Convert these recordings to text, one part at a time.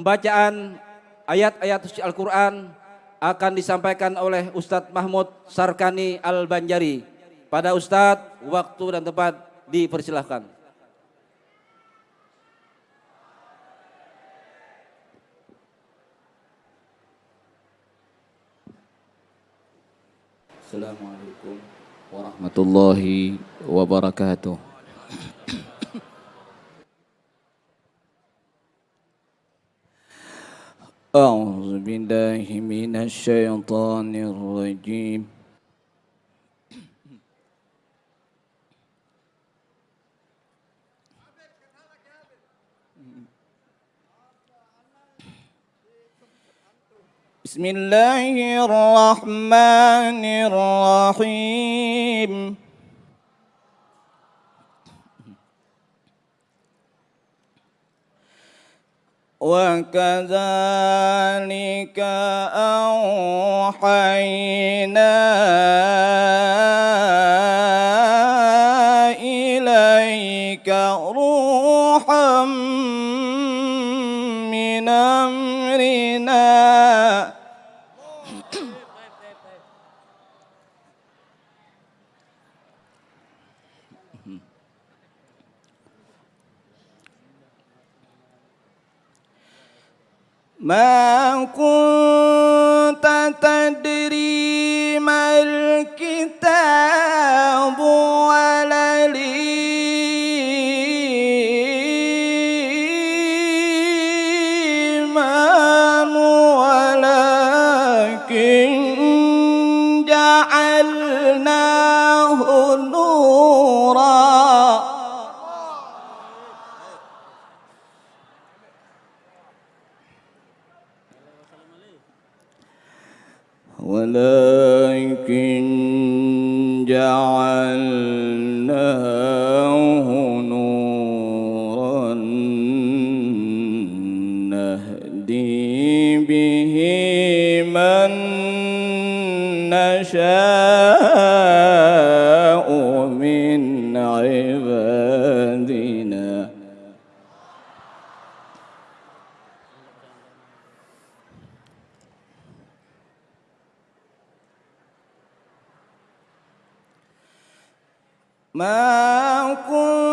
Pembacaan ayat-ayat suci Al-Quran akan disampaikan oleh Ustadz Mahmud Sarkani Al-Banjari. Pada Ustadz, waktu dan tempat dipersilahkan. Assalamualaikum warahmatullahi wabarakatuh. أعوذ بالله من الشيطان الرجيم. بسم الله الرحمن الرحيم. وكذلك أوحينا إليك روحا من أمرنا. ما كنت تدري ما الكتاب ولا الإيمان ولكن جعلناه نشاء من عبادنا. ما كنت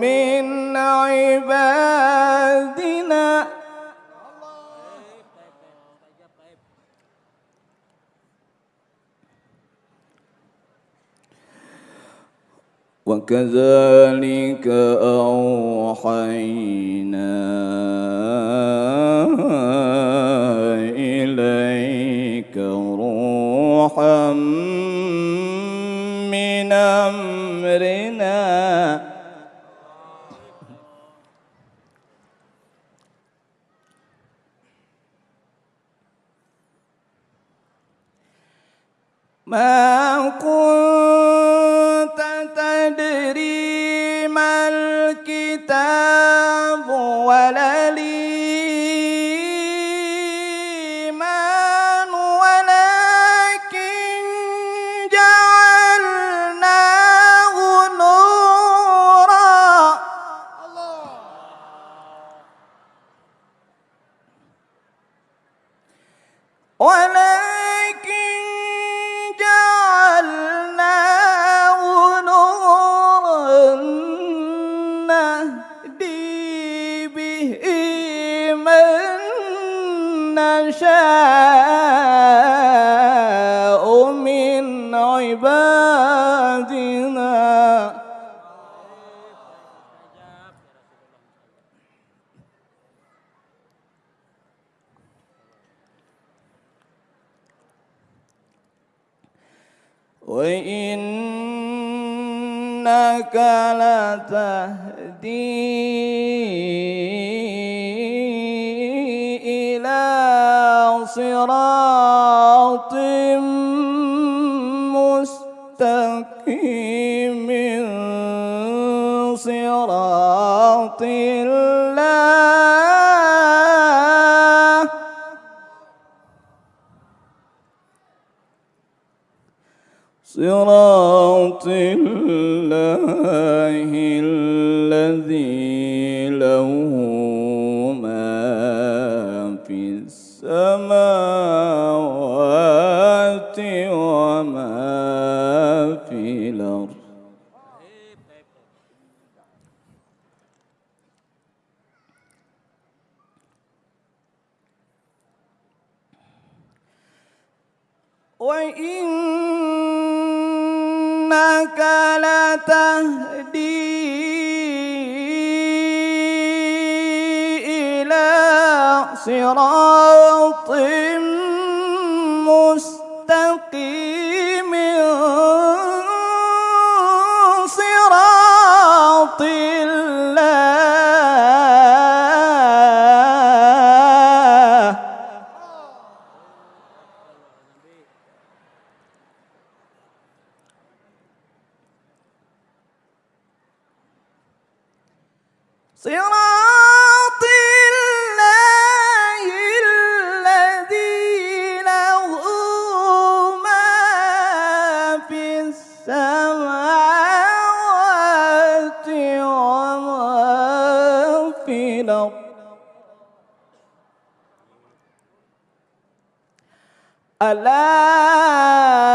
من عبادنا. وكذلك أوحينا إليك روحا الكتاب وإنك لتهدي إلى صراط مستقيم صراط صراط الله الذي له ما في السماوات وما في الأرض. وإنك لتهدي إلى صراط صراط الله الذي له ما في السماوات وما في الأرض. ألا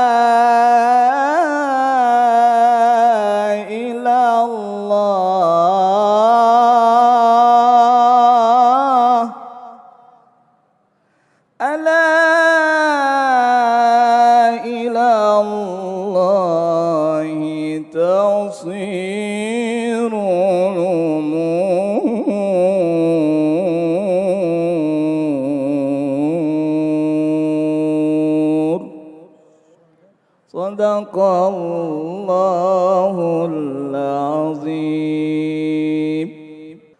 صدق الله العظيم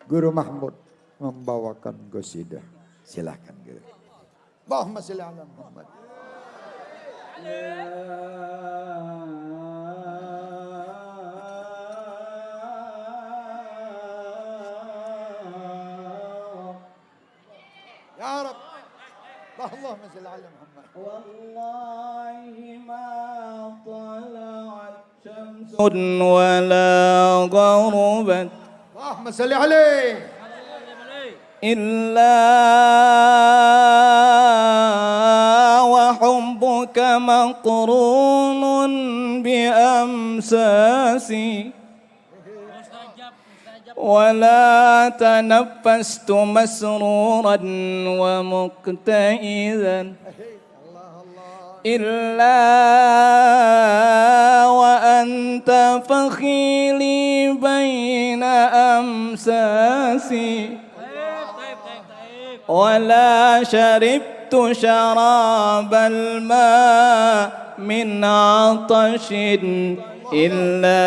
Guru Mahmud membawakan qasidah. Silahkan Guru. Allahumma salli ala Muhammad. Ya Rab. Allahumma salli ala Muhammad. والله ولا غربت Allahumma salli alaih. إلا وحبك مقرون بأمساسي ولا تنفست مسرورا ومكتئذا إلا وأنت فخيلي بين أمساسي. ولا شربت شراب الماء من عطش إلا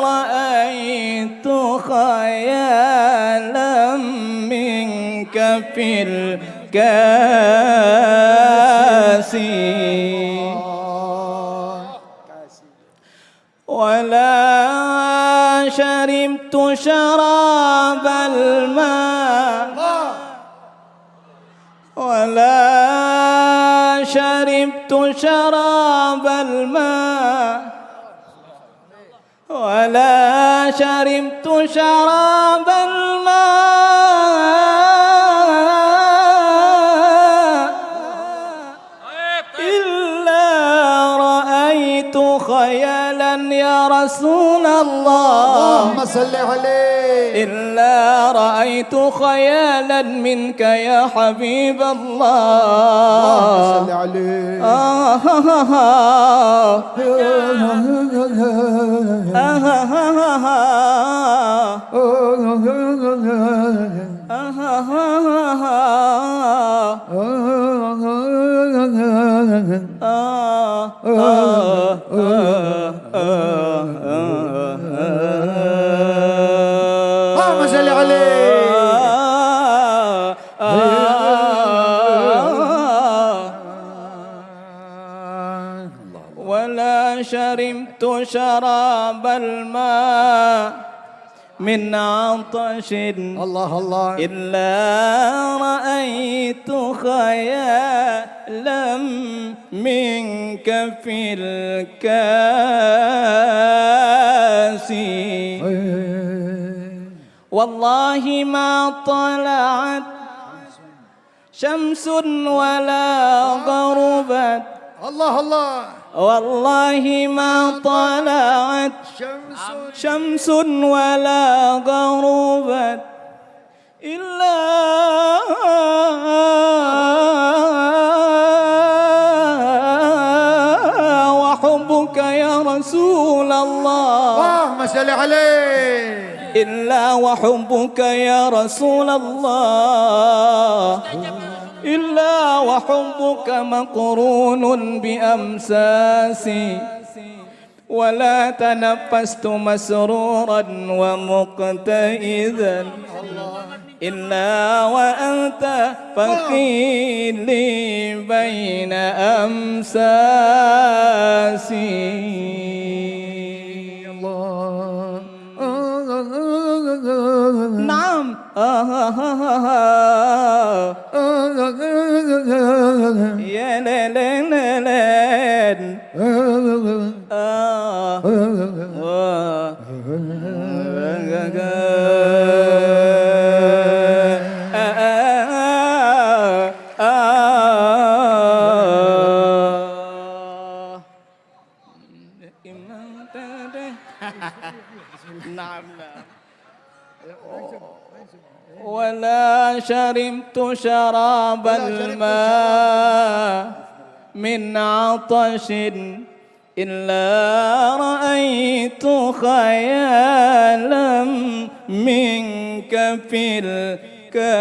رأيت خيالا منك في الكاس شربت شراب الماء ولا شربت شراب الماء ولا شربت شراب الله. اللهم صل عليه. إلا رأيت خيالا منك يا حبيب اللهم الله صل عليه. آه. آه. شربت شراب الماء من عطش الله الله. إلا رأيت خيالا منك في الكاس. والله ما طلعت شمس ولا غربت. الله الله. والله ما طلعت شمس ولا غربت إلا وحبك يا رسول الله. اللهم صل عليه. إلا وحبك يا رسول الله. إلا وحبك مقرون بأمساسي ولا تنفست مسرورا ومقتئذا. إلا وأنت فقيلي بين أمساسي. نعم. آه. نعم ولا شربت شراب الماء من عطش إلا رأيت خيالا منك في الكاس